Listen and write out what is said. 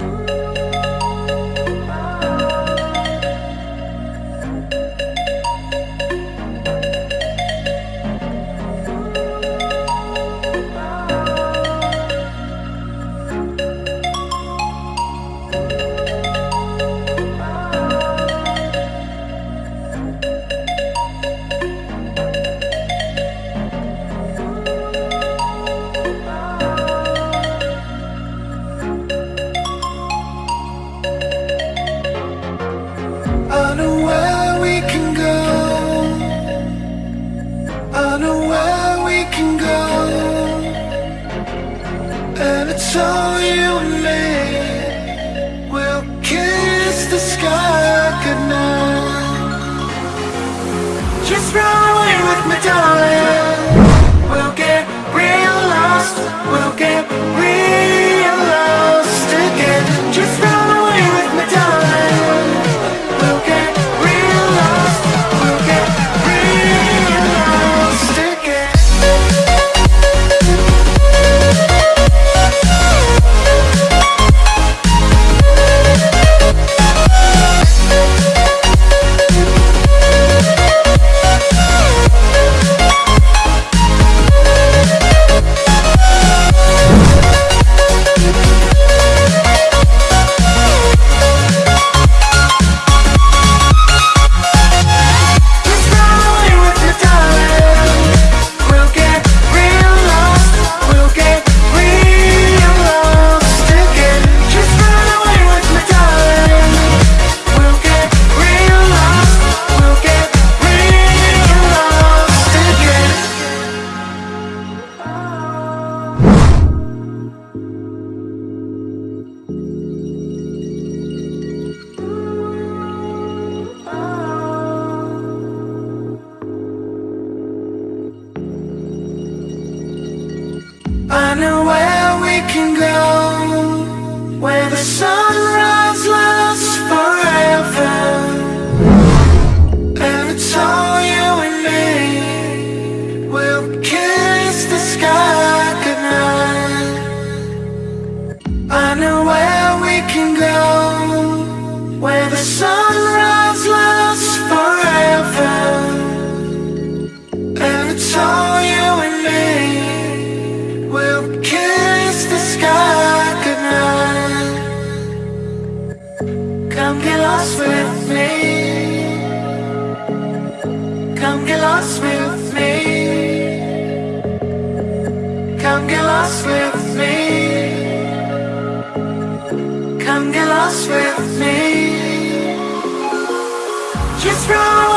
I I know where we can go. And it's all you and me. We'll kiss the sky goodnight. Just run away with me, darling. Where the sunrise Come get lost with me. Come get lost with me. Come get lost with me. Come get lost with me. Just run